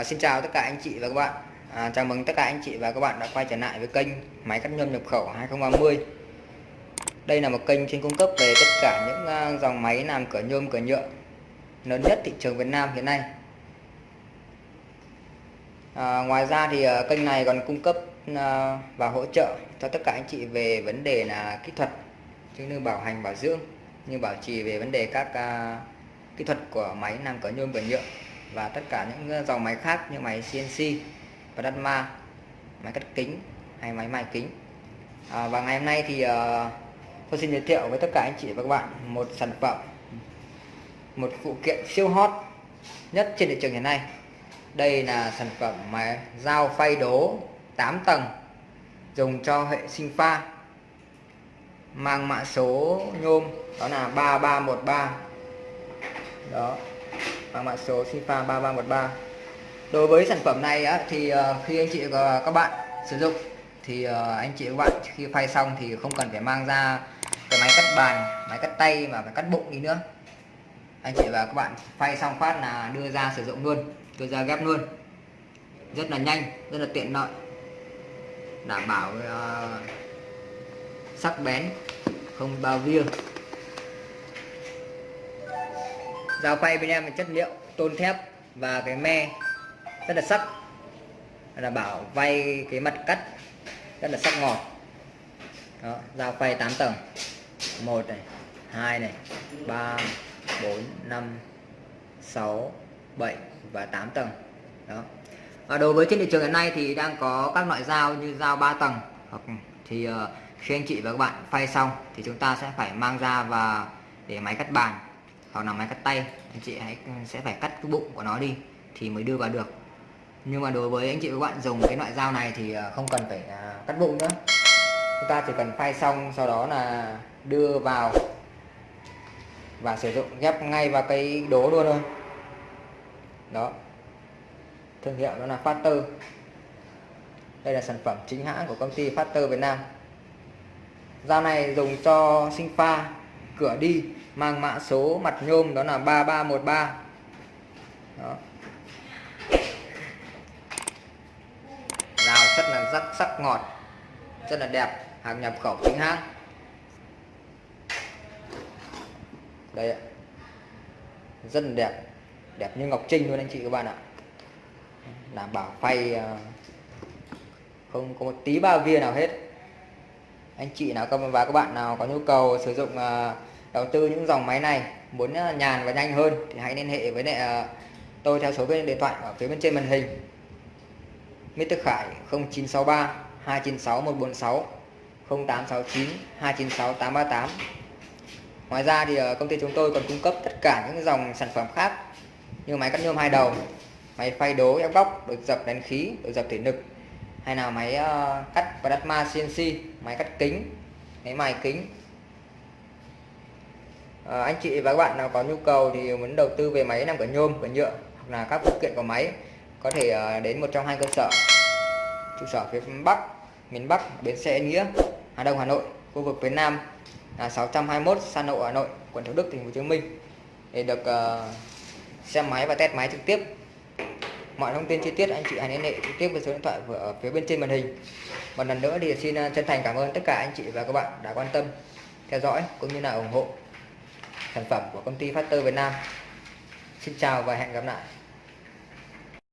À, xin chào tất cả anh chị và các bạn. À, Chào mừng tất cả anh chị và các bạn đã quay trở lại với kênh Máy cắt nhôm nhập khẩu 2030 Đây là một kênh chuyên cung cấp về tất cả những uh, dòng máy làm cửa nhôm cửa nhựa lớn nhất thị trường Việt Nam hiện nay. À, Ngoài ra thì uh, kênh này còn cung cấp uh, và hỗ trợ cho tất cả anh chị về vấn đề là kỹ thuật như bảo hành bảo dưỡng như bảo trì về vấn đề các uh, kỹ thuật của máy làm cửa nhôm cửa nhựa và tất cả những ờ, dòng máy khác như máy CNC và Datma máy cắt kính hay máy mài kính. À, và ngày hôm nay thì uh, tôi xin giới thiệu với tất cả anh chị và các bạn một sản phẩm một phụ kiện siêu hot nhất trên thị trường hiện nay. Đây là sản phẩm máy dao phay đố 8 tầng dùng cho hệ sinh pha mang mã số nhôm đó là 3313 đó mang mã số SIPA 3313 đối với sản phẩm này á, thì ờ, khi anh chị và các bạn sử dụng thì ờ, anh chị và các bạn khi phay xong thì không cần phải mang ra cái máy cắt bàn máy cắt tay mà phải cắt bụng đi nữa. Anh chị và các bạn phay xong phát là đưa ra sử dụng luôn đưa ra ghép luôn. Rất là nhanh rất là tiện lợi. Đảm bảo uh, sắc bén không bao via dao quay bên em là chất liệu tôn thép và cái me rất là sắc. Là bảo vay cái mặt cắt rất là sắc ngọt. Đó, dao quay 8 tầng. Một này, hai này, ba, bốn, năm, sáu, bảy và 8 tầng. Đó. Và đối với trên thị trường hiện nay thì đang có các loại dao như dao 3 tầng hoặc thì ờ, khi anh chị và các bạn phay xong thì chúng ta sẽ phải mang ra và để máy cắt bàn hoặc là máy cắt tay, anh chị hãy ừ, sẽ phải cắt cái bụng của nó đi thì mới đưa vào được. Nhưng mà đối với anh chị và các bạn dùng cái loại dao này thì à, không cần phải à, cắt bụng nữa. Chúng ta chỉ cần phay xong, sau đó là đưa vào và sử dụng ghép ngay vào cái đố luôn thôi. Đó. Thương hiệu đó là Factor đây là sản phẩm chính hãng của công ty Factor Việt Nam. Dao này dùng cho sinh pha cửa đi, mang mã số mặt nhôm đó là 3313 đó. Rào rất là rắc, sắc ngọt, rất là đẹp, hàng nhập khẩu chính hãng. Đây ạ. Rất là đẹp đẹp như ngọc trinh luôn anh chị các bạn ạ. Đảm bảo phay ờ, không có một tí ba via nào hết anh chị nào và các bạn nào có nhu cầu sử dụng ờ, đầu tư những dòng máy này muốn ờ, nhàn và nhanh hơn thì hãy liên hệ với lại ờ, tôi theo số điện thoại ở phía bên trên màn hình Mr. Khải 0963 296 146 0869 296 838 Ngoài ra thì công ty chúng tôi còn cung cấp tất cả những dòng sản phẩm khác như máy cắt nhôm hai đầu, máy phay đố ép góc, đột dập đèn khí, đột dập thể lực hay là máy ờ, cắt và đắt ma CNC máy cắt kính máy mài kính. À, anh chị và các bạn nào có nhu cầu thì muốn đầu tư về máy làm cửa nhôm cửa nhựa hoặc là các phụ kiện của máy có thể uh, đến một trong hai cơ sở. Trụ sở phía Bắc miền Bắc bến xe Nghĩa Hà Đông Hà Nội khu vực phía Nam là 621 San Lộ Hà Nội quận Thủ Đức thành phố Hồ Chí Minh. Để được uh, xem máy và test máy trực tiếp mọi thông tin chi tiết anh chị hãy liên hệ trực tiếp với số điện thoại ở phía bên trên màn hình một lần nữa thì xin à, chân thành cảm ơn tất cả anh chị và các bạn đã quan tâm, theo dõi cũng như là ủng hộ sản phẩm của công ty Factor Việt Nam. Xin chào và hẹn gặp lại.